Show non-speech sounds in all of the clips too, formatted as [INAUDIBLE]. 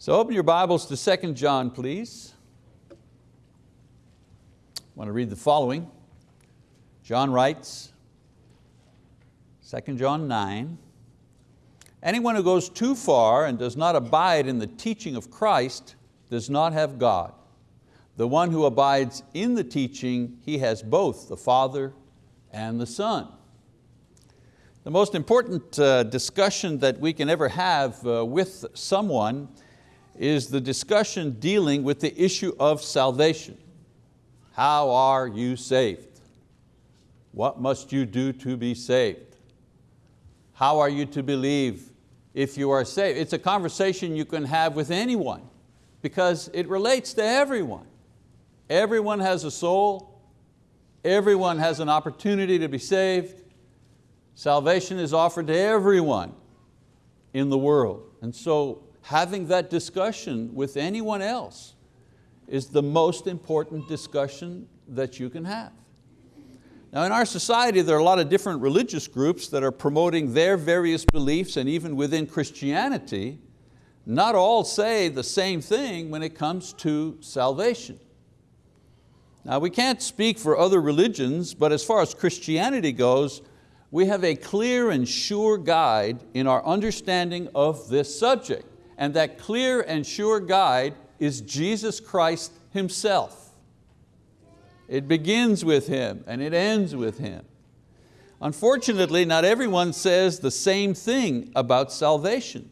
So open your Bibles to 2 John, please. I want to read the following. John writes, 2 John 9, anyone who goes too far and does not abide in the teaching of Christ does not have God. The one who abides in the teaching, he has both the Father and the Son. The most important uh, discussion that we can ever have uh, with someone is the discussion dealing with the issue of salvation. How are you saved? What must you do to be saved? How are you to believe if you are saved? It's a conversation you can have with anyone because it relates to everyone. Everyone has a soul, everyone has an opportunity to be saved. Salvation is offered to everyone in the world. And so having that discussion with anyone else is the most important discussion that you can have. Now in our society there are a lot of different religious groups that are promoting their various beliefs and even within Christianity, not all say the same thing when it comes to salvation. Now we can't speak for other religions, but as far as Christianity goes, we have a clear and sure guide in our understanding of this subject and that clear and sure guide is Jesus Christ Himself. It begins with Him and it ends with Him. Unfortunately, not everyone says the same thing about salvation.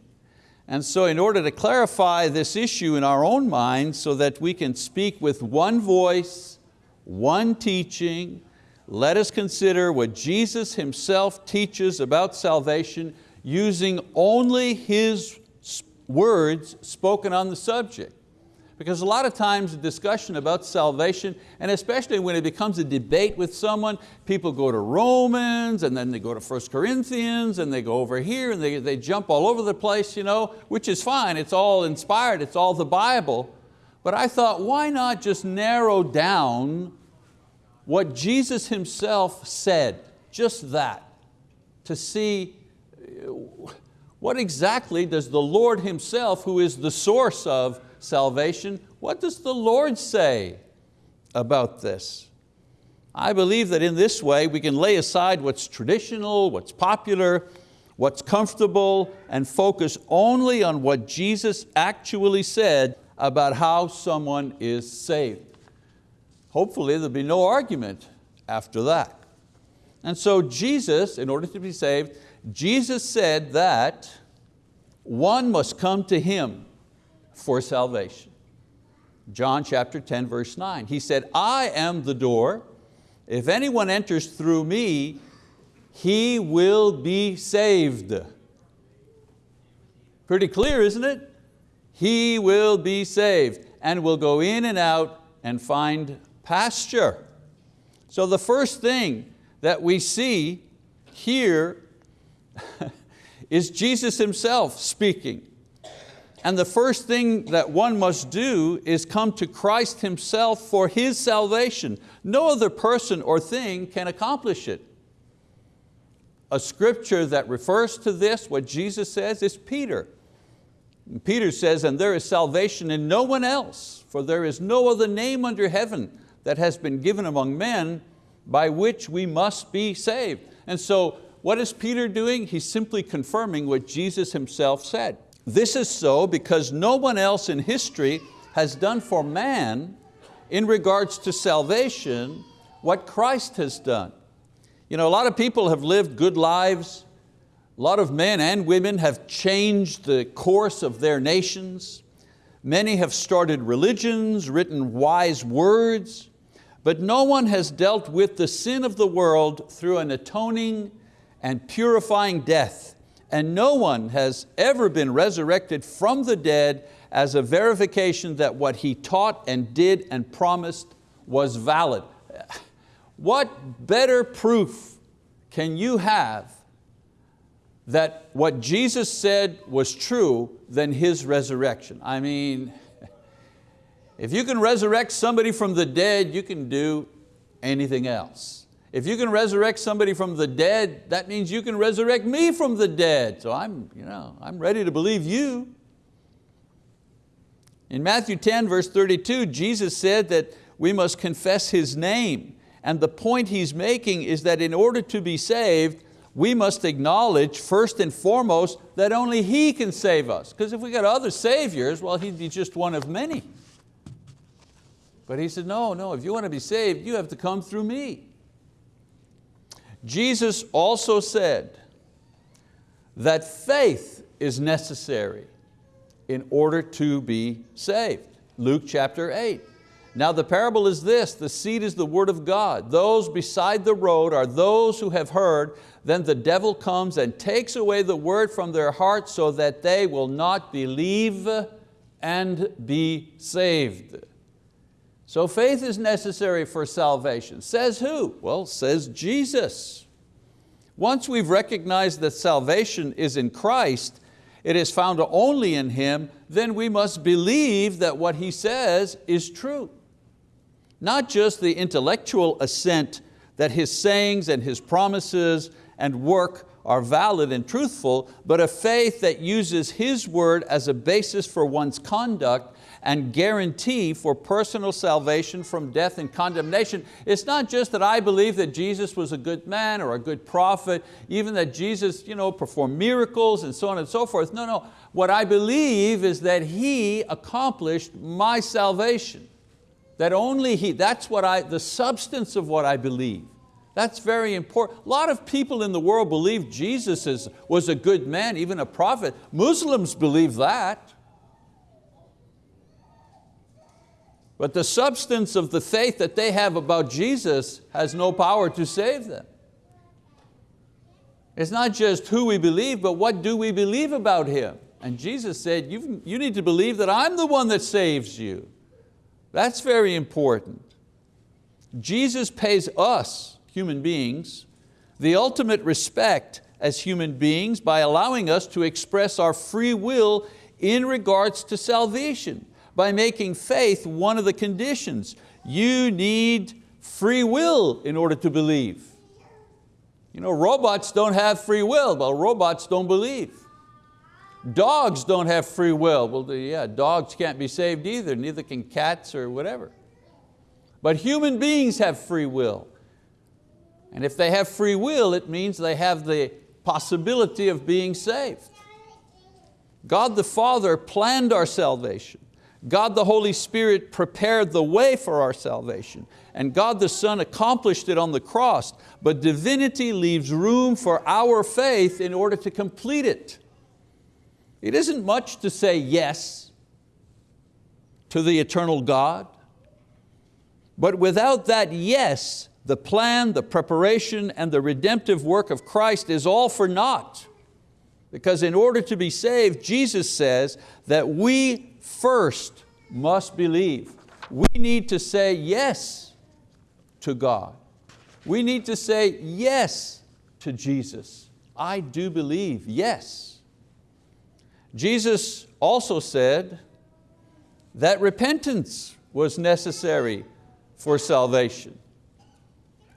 And so in order to clarify this issue in our own minds so that we can speak with one voice, one teaching, let us consider what Jesus Himself teaches about salvation using only His words spoken on the subject. Because a lot of times the discussion about salvation, and especially when it becomes a debate with someone, people go to Romans, and then they go to 1 Corinthians, and they go over here, and they, they jump all over the place, you know, which is fine, it's all inspired, it's all the Bible. But I thought, why not just narrow down what Jesus Himself said, just that, to see what exactly does the Lord Himself, who is the source of salvation, what does the Lord say about this? I believe that in this way we can lay aside what's traditional, what's popular, what's comfortable, and focus only on what Jesus actually said about how someone is saved. Hopefully there'll be no argument after that. And so Jesus, in order to be saved, Jesus said that one must come to Him for salvation. John chapter 10 verse 9. He said, I am the door. If anyone enters through me, he will be saved. Pretty clear, isn't it? He will be saved and will go in and out and find pasture. So the first thing that we see here [LAUGHS] is Jesus Himself speaking. And the first thing that one must do is come to Christ Himself for His salvation. No other person or thing can accomplish it. A scripture that refers to this, what Jesus says, is Peter. And Peter says, and there is salvation in no one else, for there is no other name under heaven that has been given among men by which we must be saved. And so what is Peter doing? He's simply confirming what Jesus himself said. This is so because no one else in history has done for man in regards to salvation what Christ has done. You know, a lot of people have lived good lives. A lot of men and women have changed the course of their nations. Many have started religions, written wise words, but no one has dealt with the sin of the world through an atoning and purifying death, and no one has ever been resurrected from the dead as a verification that what he taught and did and promised was valid. What better proof can you have that what Jesus said was true than His resurrection? I mean, if you can resurrect somebody from the dead, you can do anything else. If you can resurrect somebody from the dead, that means you can resurrect me from the dead. So I'm, you know, I'm ready to believe you. In Matthew 10 verse 32, Jesus said that we must confess His name. And the point He's making is that in order to be saved, we must acknowledge first and foremost that only He can save us. Because if we got other saviors, well, He'd be just one of many. But He said, no, no, if you want to be saved, you have to come through me. Jesus also said that faith is necessary in order to be saved. Luke chapter 8. Now the parable is this, the seed is the word of God. Those beside the road are those who have heard, then the devil comes and takes away the word from their hearts so that they will not believe and be saved. So faith is necessary for salvation. Says who? Well, says Jesus. Once we've recognized that salvation is in Christ, it is found only in Him, then we must believe that what He says is true. Not just the intellectual assent that His sayings and His promises and work are valid and truthful, but a faith that uses His word as a basis for one's conduct and guarantee for personal salvation from death and condemnation. It's not just that I believe that Jesus was a good man or a good prophet, even that Jesus you know, performed miracles and so on and so forth. No, no, what I believe is that He accomplished my salvation. That only He, that's what I, the substance of what I believe. That's very important. A lot of people in the world believe Jesus is, was a good man, even a prophet. Muslims believe that. But the substance of the faith that they have about Jesus has no power to save them. It's not just who we believe, but what do we believe about Him? And Jesus said, you need to believe that I'm the one that saves you. That's very important. Jesus pays us, human beings, the ultimate respect as human beings by allowing us to express our free will in regards to salvation by making faith one of the conditions. You need free will in order to believe. You know, robots don't have free will, well robots don't believe. Dogs don't have free will. Well, yeah, dogs can't be saved either, neither can cats or whatever. But human beings have free will. And if they have free will, it means they have the possibility of being saved. God the Father planned our salvation. God the Holy Spirit prepared the way for our salvation and God the Son accomplished it on the cross, but divinity leaves room for our faith in order to complete it. It isn't much to say yes to the eternal God, but without that yes, the plan, the preparation, and the redemptive work of Christ is all for naught. Because in order to be saved, Jesus says that we first must believe. We need to say yes to God. We need to say yes to Jesus. I do believe, yes. Jesus also said that repentance was necessary for salvation.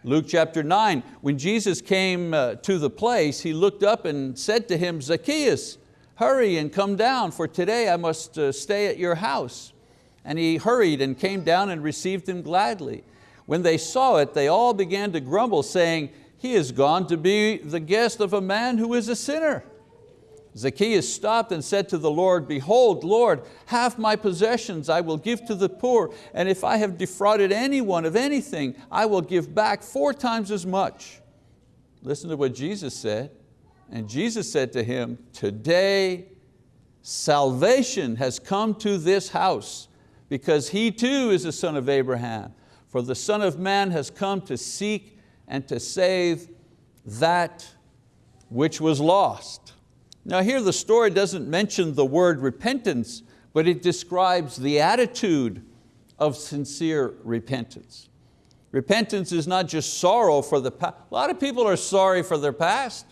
Luke chapter 9, when Jesus came uh, to the place, He looked up and said to him, Zacchaeus, hurry and come down, for today I must uh, stay at your house. And he hurried and came down and received him gladly. When they saw it, they all began to grumble, saying, he is gone to be the guest of a man who is a sinner. Zacchaeus stopped and said to the Lord, Behold, Lord, half my possessions I will give to the poor, and if I have defrauded anyone of anything, I will give back four times as much. Listen to what Jesus said. And Jesus said to him, today salvation has come to this house because he too is a son of Abraham. For the Son of Man has come to seek and to save that which was lost. Now here the story doesn't mention the word repentance, but it describes the attitude of sincere repentance. Repentance is not just sorrow for the past. A lot of people are sorry for their past.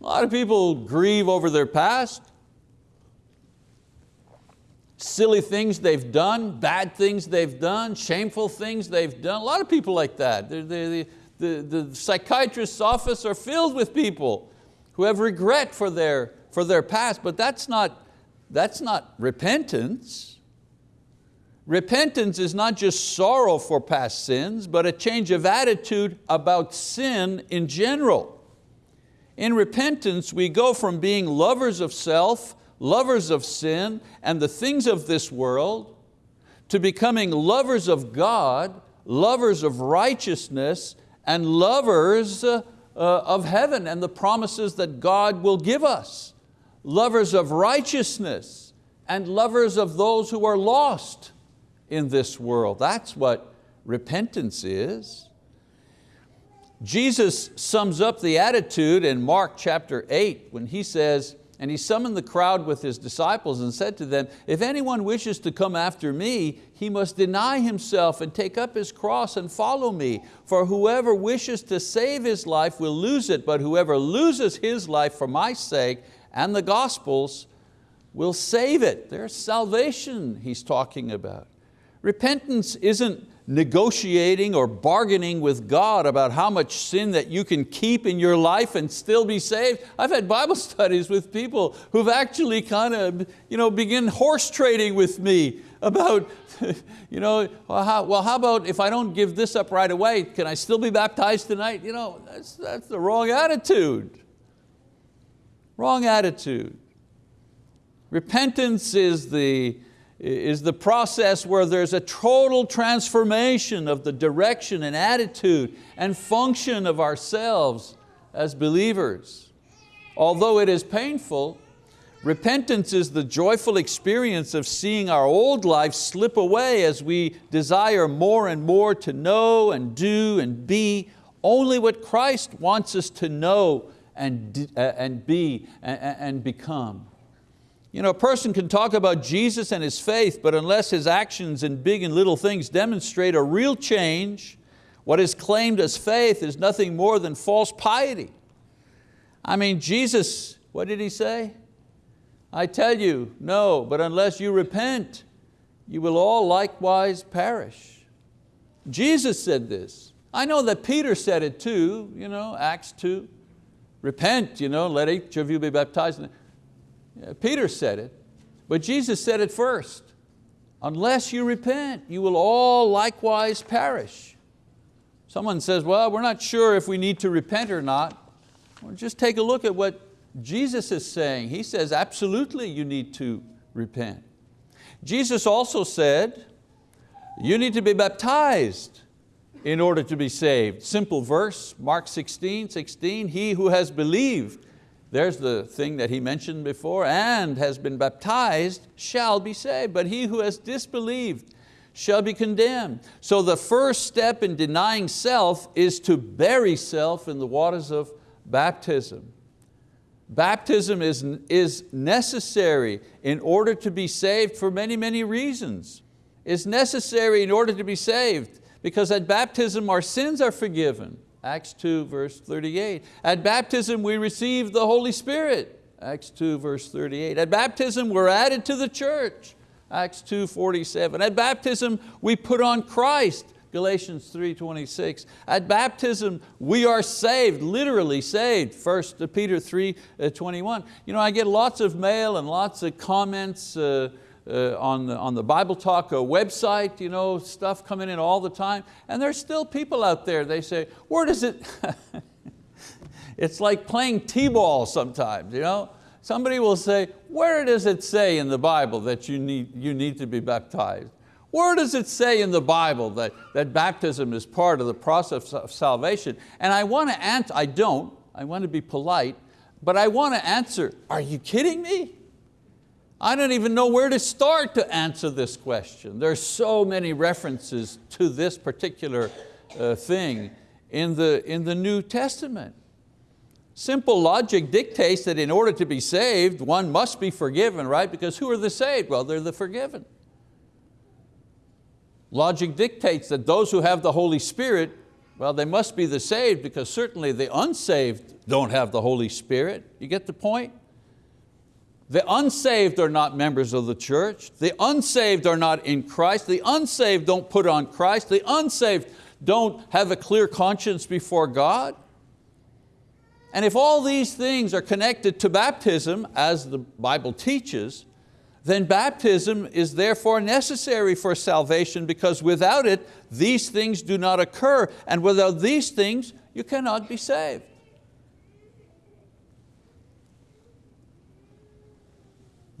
A lot of people grieve over their past. Silly things they've done, bad things they've done, shameful things they've done. A lot of people like that. The, the, the, the psychiatrist's office are filled with people who have regret for their, for their past, but that's not, that's not repentance. Repentance is not just sorrow for past sins, but a change of attitude about sin in general. In repentance, we go from being lovers of self, lovers of sin, and the things of this world, to becoming lovers of God, lovers of righteousness, and lovers Uh, of heaven and the promises that God will give us. Lovers of righteousness and lovers of those who are lost in this world. That's what repentance is. Jesus sums up the attitude in Mark chapter 8 when he says, and he summoned the crowd with his disciples and said to them, if anyone wishes to come after me, he must deny himself and take up his cross and follow me. For whoever wishes to save his life will lose it, but whoever loses his life for my sake and the gospel's will save it. There's salvation he's talking about. Repentance isn't negotiating or bargaining with God about how much sin that you can keep in your life and still be saved. I've had Bible [LAUGHS] studies with people who've actually kind of you know, begin horse trading with me about, [LAUGHS] you know, well how, well, how about if I don't give this up right away, can I still be baptized tonight? You know, that's, that's the wrong attitude. Wrong attitude. Repentance is the, is the process where there's a total transformation of the direction and attitude and function of ourselves as believers. Although it is painful, repentance is the joyful experience of seeing our old life slip away as we desire more and more to know and do and be only what Christ wants us to know and, uh, and be and, and become. You know, a person can talk about Jesus and his faith, but unless his actions in big and little things demonstrate a real change, what is claimed as faith is nothing more than false piety. I mean, Jesus, what did He say? I tell you, no, but unless you repent, you will all likewise perish. Jesus said this. I know that Peter said it too, you know, Acts 2. Repent, you know, let each of you be baptized. Uh, Peter said it, but Jesus said it first. Unless you repent, you will all likewise perish. Someone says, well, we're not sure if we need to repent or not. Well, just take a look at what Jesus is saying. He says, absolutely you need to repent. Jesus also said, you need to be baptized in order to be saved. Simple verse, Mark 16, 16, he who has believed there's the thing that he mentioned before, and has been baptized shall be saved, but he who has disbelieved shall be condemned. So the first step in denying self is to bury self in the waters of baptism. Baptism is, is necessary in order to be saved for many, many reasons. It's necessary in order to be saved because at baptism our sins are forgiven. Acts 2 verse 38. At baptism we receive the Holy Spirit. Acts 2 verse 38. At baptism we're added to the church. Acts 2 47. At baptism we put on Christ. Galatians 3.26. At baptism, we are saved, literally saved. 1 Peter 3.21. You know, I get lots of mail and lots of comments uh, uh, on, the, on the Bible Talk website, you know, stuff coming in all the time, and there's still people out there, they say, where does it, [LAUGHS] it's like playing t-ball sometimes, you know? Somebody will say, where does it say in the Bible that you need, you need to be baptized? Where does it say in the Bible that, that baptism is part of the process of salvation? And I want to answer, I don't, I want to be polite, but I want to answer, are you kidding me? I don't even know where to start to answer this question. There's so many references to this particular uh, thing in the, in the New Testament. Simple logic dictates that in order to be saved, one must be forgiven, right? Because who are the saved? Well, they're the forgiven. Logic dictates that those who have the Holy Spirit, well, they must be the saved because certainly the unsaved don't have the Holy Spirit. You get the point? The unsaved are not members of the church. The unsaved are not in Christ. The unsaved don't put on Christ. The unsaved don't have a clear conscience before God. And if all these things are connected to baptism, as the Bible teaches, then baptism is therefore necessary for salvation because without it, these things do not occur. And without these things, you cannot be saved.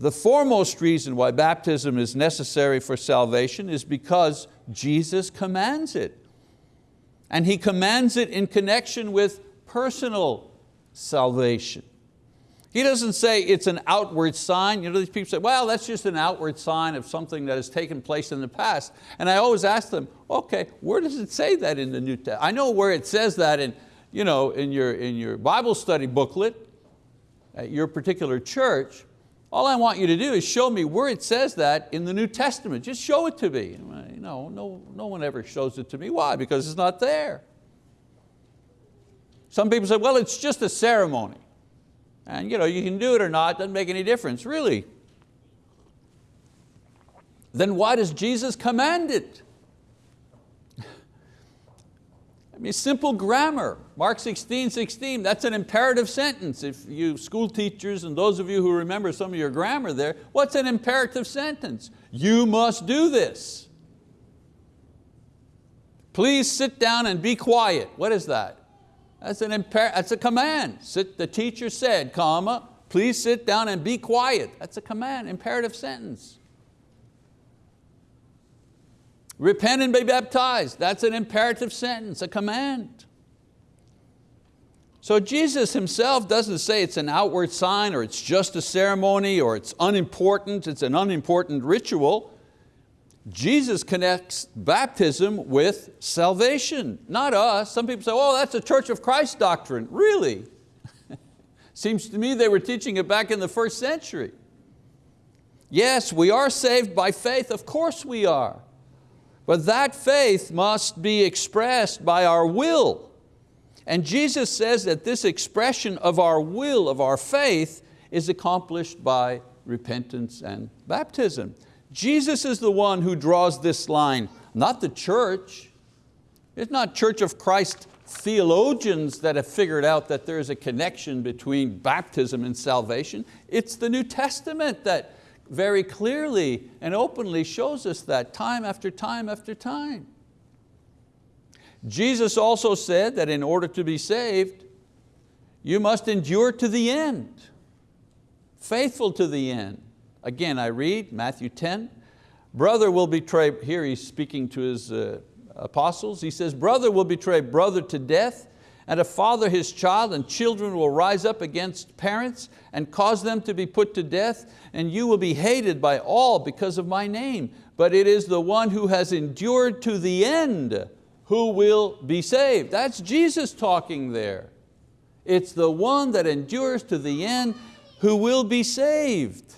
The foremost reason why baptism is necessary for salvation is because Jesus commands it. And He commands it in connection with personal salvation. He doesn't say it's an outward sign. You know, these people say, well, that's just an outward sign of something that has taken place in the past. And I always ask them, okay, where does it say that in the New Testament? I know where it says that in, you know, in, your, in your Bible study booklet at your particular church. All I want you to do is show me where it says that in the New Testament. Just show it to me. Know, no, no one ever shows it to me. Why? Because it's not there. Some people say, well, it's just a ceremony. And you, know, you can do it or not, doesn't make any difference, really. Then why does Jesus command it? [LAUGHS] I mean, simple grammar. Mark 16, 16, that's an imperative sentence. If you school teachers and those of you who remember some of your grammar there, what's an imperative sentence? You must do this. Please sit down and be quiet. What is that? That's, an imper that's a command. Sit, the teacher said, comma, please sit down and be quiet. That's a command, imperative sentence. Repent and be baptized. That's an imperative sentence, a command. So Jesus himself doesn't say it's an outward sign or it's just a ceremony or it's unimportant, it's an unimportant ritual. Jesus connects baptism with salvation, not us. Some people say, oh, that's a Church of Christ doctrine. Really? [LAUGHS] Seems to me they were teaching it back in the first century. Yes, we are saved by faith, of course we are. But that faith must be expressed by our will. And Jesus says that this expression of our will, of our faith, is accomplished by repentance and baptism. Jesus is the one who draws this line, not the church. It's not Church of Christ theologians that have figured out that there's a connection between baptism and salvation. It's the New Testament that very clearly and openly shows us that time after time after time. Jesus also said that in order to be saved, you must endure to the end, faithful to the end. Again, I read Matthew 10, brother will betray, here he's speaking to his uh, apostles, he says, brother will betray brother to death, and a father his child, and children will rise up against parents and cause them to be put to death, and you will be hated by all because of my name. But it is the one who has endured to the end who will be saved. That's Jesus talking there. It's the one that endures to the end who will be saved.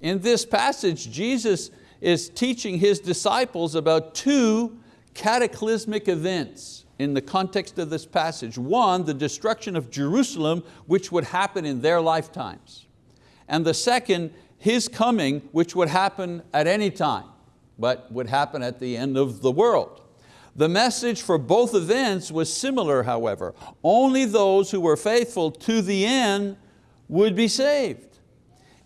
In this passage, Jesus is teaching His disciples about two cataclysmic events in the context of this passage. One, the destruction of Jerusalem, which would happen in their lifetimes. And the second, His coming, which would happen at any time, but would happen at the end of the world. The message for both events was similar, however. Only those who were faithful to the end would be saved.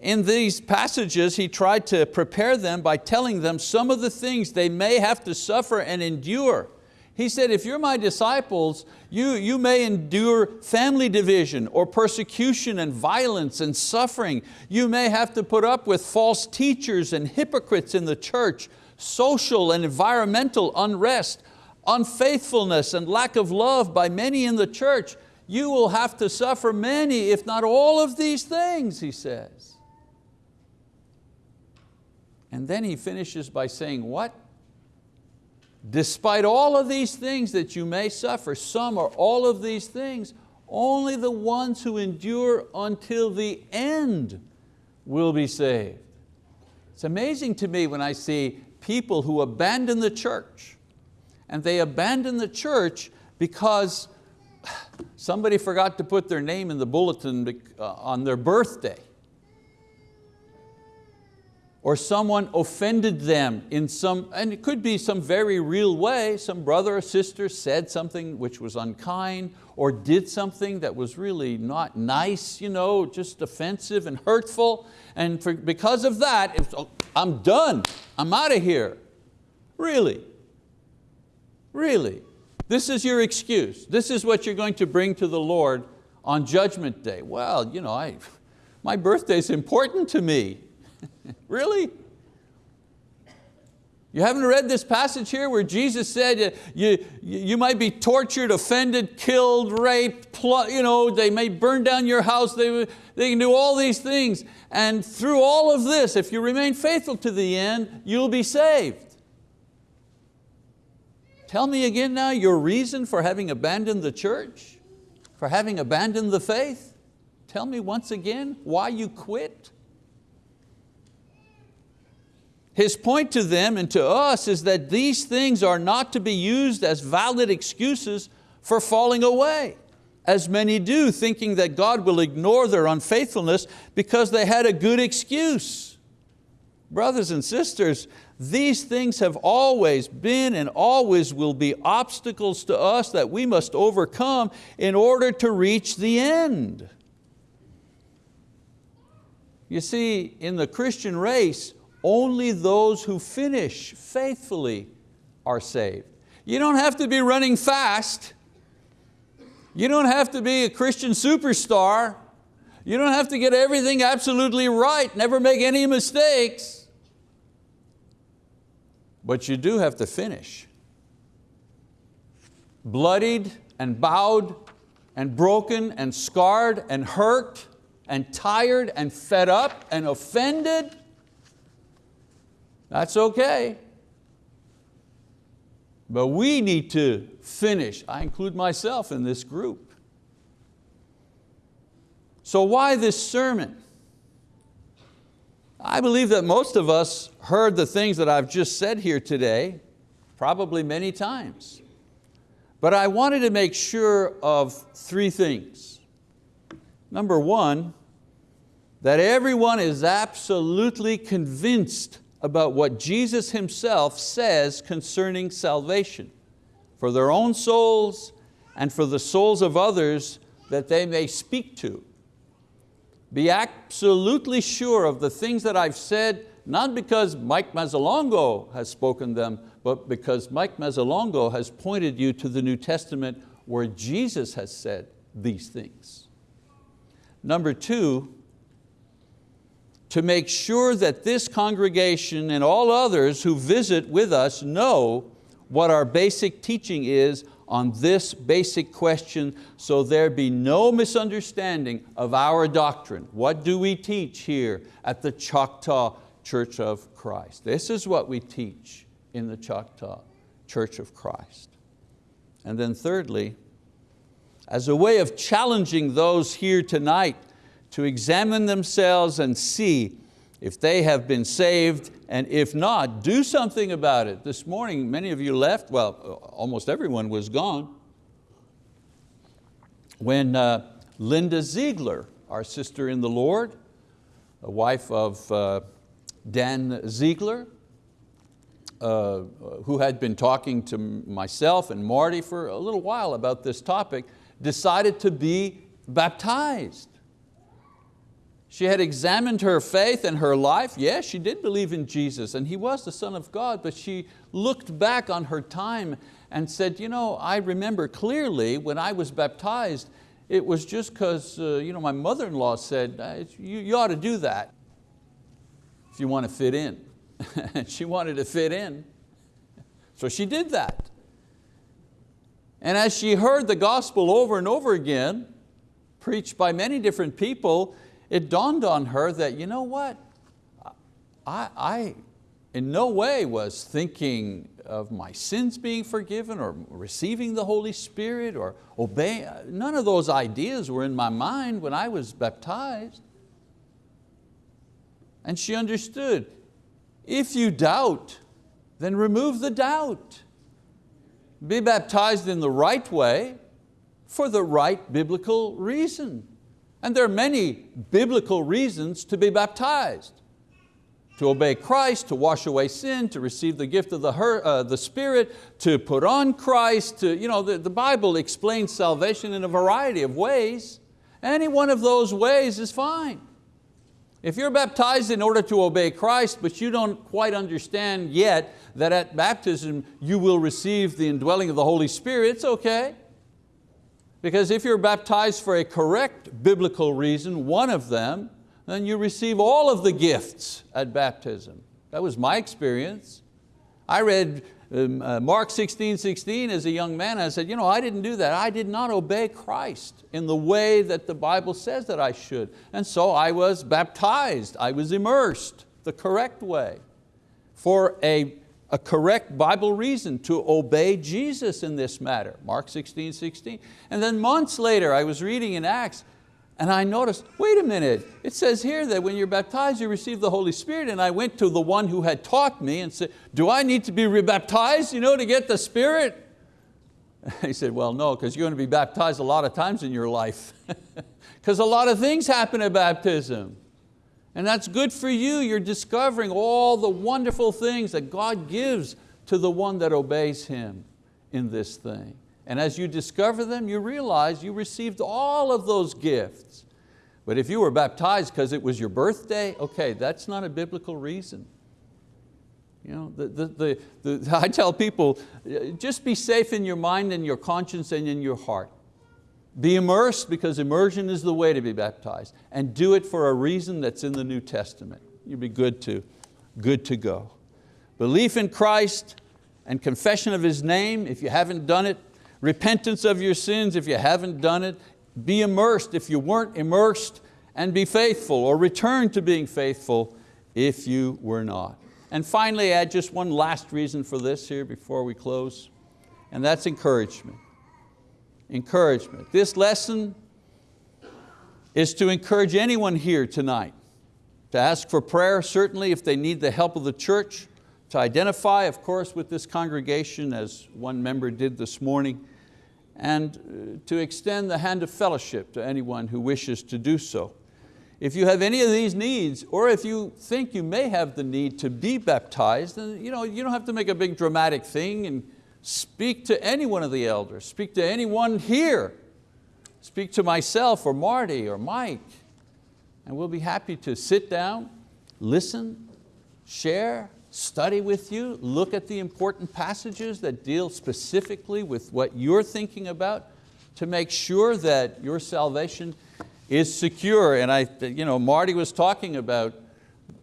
In these passages, he tried to prepare them by telling them some of the things they may have to suffer and endure. He said, if you're my disciples, you, you may endure family division or persecution and violence and suffering. You may have to put up with false teachers and hypocrites in the church, social and environmental unrest, unfaithfulness and lack of love by many in the church. You will have to suffer many, if not all of these things, he says. And then he finishes by saying what? Despite all of these things that you may suffer, some or all of these things, only the ones who endure until the end will be saved. It's amazing to me when I see people who abandon the church and they abandon the church because somebody forgot to put their name in the bulletin uh, on their birthday or someone offended them in some, and it could be some very real way, some brother or sister said something which was unkind or did something that was really not nice, you know, just offensive and hurtful, and for, because of that, oh, I'm done, I'm out of here. Really? Really? This is your excuse. This is what you're going to bring to the Lord on judgment day. Well, you know, I, my birthday is important to me. [LAUGHS] really? You haven't read this passage here where Jesus said you, you might be tortured, offended, killed, raped, you know, they may burn down your house, they, they can do all these things. And through all of this, if you remain faithful to the end, you'll be saved. Tell me again now your reason for having abandoned the church, for having abandoned the faith. Tell me once again why you quit. His point to them and to us is that these things are not to be used as valid excuses for falling away, as many do, thinking that God will ignore their unfaithfulness because they had a good excuse. Brothers and sisters, these things have always been and always will be obstacles to us that we must overcome in order to reach the end. You see, in the Christian race, only those who finish faithfully are saved. You don't have to be running fast. You don't have to be a Christian superstar. You don't have to get everything absolutely right, never make any mistakes. But you do have to finish. Bloodied and bowed and broken and scarred and hurt and tired and fed up and offended that's okay. But we need to finish. I include myself in this group. So why this sermon? I believe that most of us heard the things that I've just said here today, probably many times. But I wanted to make sure of three things. Number one, that everyone is absolutely convinced about what Jesus Himself says concerning salvation for their own souls and for the souls of others that they may speak to. Be absolutely sure of the things that I've said, not because Mike Mazzalongo has spoken them, but because Mike Mazzalongo has pointed you to the New Testament where Jesus has said these things. Number two, to make sure that this congregation and all others who visit with us know what our basic teaching is on this basic question so there be no misunderstanding of our doctrine. What do we teach here at the Choctaw Church of Christ? This is what we teach in the Choctaw Church of Christ. And then thirdly, as a way of challenging those here tonight to examine themselves and see if they have been saved, and if not, do something about it. This morning, many of you left, well, almost everyone was gone. When uh, Linda Ziegler, our sister in the Lord, a wife of uh, Dan Ziegler, uh, who had been talking to myself and Marty for a little while about this topic, decided to be baptized. She had examined her faith and her life. Yes, she did believe in Jesus and He was the Son of God, but she looked back on her time and said, you know, I remember clearly when I was baptized, it was just because uh, you know, my mother-in-law said, uh, you, you ought to do that if you want to fit in. [LAUGHS] and she wanted to fit in, so she did that. And as she heard the gospel over and over again, preached by many different people, it dawned on her that, you know what, I, I in no way was thinking of my sins being forgiven or receiving the Holy Spirit or obeying. None of those ideas were in my mind when I was baptized. And she understood, if you doubt, then remove the doubt. Be baptized in the right way for the right biblical reason. And there are many biblical reasons to be baptized. to obey Christ, to wash away sin, to receive the gift of the, uh, the Spirit, to put on Christ. To, you know, the, the Bible explains salvation in a variety of ways. Any one of those ways is fine. If you're baptized in order to obey Christ, but you don't quite understand yet that at baptism you will receive the indwelling of the Holy Spirit, it's okay. Because if you're baptized for a correct biblical reason, one of them, then you receive all of the gifts at baptism. That was my experience. I read um, uh, Mark 16, 16 as a young man, I said, you know, I didn't do that. I did not obey Christ in the way that the Bible says that I should. And so I was baptized, I was immersed the correct way for a, a correct Bible reason to obey Jesus in this matter, Mark 16, 16. And then months later, I was reading in Acts, and I noticed, wait a minute, it says here that when you're baptized, you receive the Holy Spirit. And I went to the one who had taught me and said, do I need to be rebaptized you know, to get the Spirit? [LAUGHS] He said, well, no, because you're going to be baptized a lot of times in your life. [LAUGHS] Because a lot of things happen at baptism. And that's good for you. You're discovering all the wonderful things that God gives to the one that obeys Him in this thing. And as you discover them, you realize you received all of those gifts. But if you were baptized because it was your birthday, okay, that's not a biblical reason. You know, the, the, the, [LAUGHS] I tell people, just be safe in your mind and your conscience and in your heart. Be immersed because immersion is the way to be baptized. And do it for a reason that's in the New Testament. You'd be good to, good to go. Belief in Christ and confession of His name, if you haven't done it, repentance of your sins if you haven't done it, be immersed if you weren't immersed, and be faithful or return to being faithful if you were not. And finally, add just one last reason for this here before we close, and that's encouragement. Encouragement. This lesson is to encourage anyone here tonight to ask for prayer, certainly if they need the help of the church, to identify, of course, with this congregation as one member did this morning, and uh, to extend the hand of fellowship to anyone who wishes to do so. If you have any of these needs, or if you think you may have the need to be baptized, then you, know, you don't have to make a big dramatic thing and speak to any one of the elders, speak to anyone here, speak to myself or Marty or Mike, and we'll be happy to sit down, listen, share, study with you, look at the important passages that deal specifically with what you're thinking about to make sure that your salvation is secure. And I, you know, Marty was talking about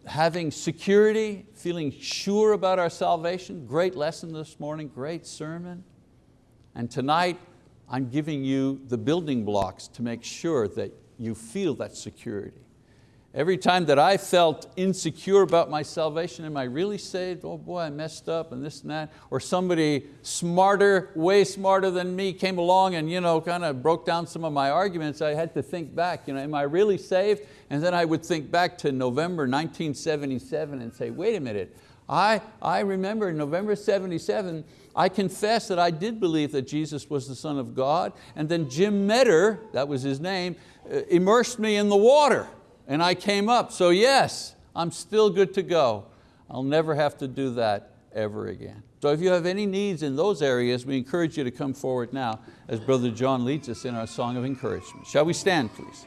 having security, feeling sure about our salvation. Great lesson this morning, great sermon. And tonight, I'm giving you the building blocks to make sure that you feel that security. Every time that I felt insecure about my salvation, am I really saved? Oh boy, I messed up and this and that. Or somebody smarter, way smarter than me came along and you know, kind of broke down some of my arguments. I had to think back, you know, am I really saved? And then I would think back to November 1977 and say, wait a minute, I, I remember in November 77, I confessed that I did believe that Jesus was the Son of God, and then Jim Metter, that was his name, uh, immersed me in the water and I came up. So yes, I'm still good to go. I'll never have to do that ever again. So if you have any needs in those areas, we encourage you to come forward now as Brother John leads us in our song of encouragement. Shall we stand, please?